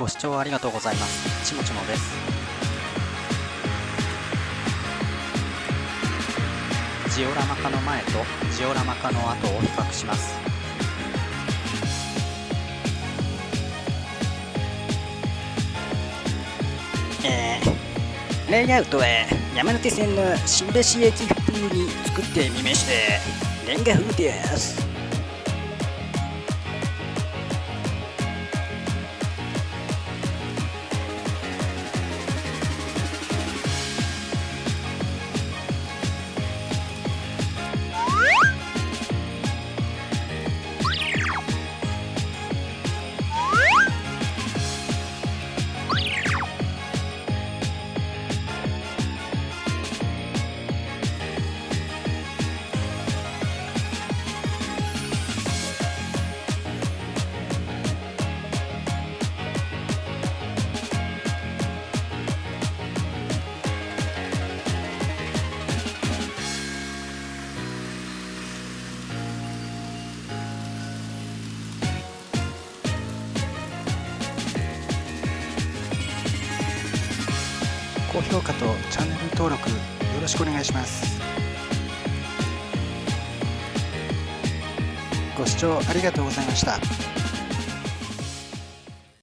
ご視聴ありがとうございます。ちもちもです。ジオラマ化の前とジオラマ化の後を比較します。えー、レイアウトは山手線の新橋駅風に作ってみましたレンガ風です。高評価とチャンネル登録よろしくお願いします。ご視聴ありがとうございました。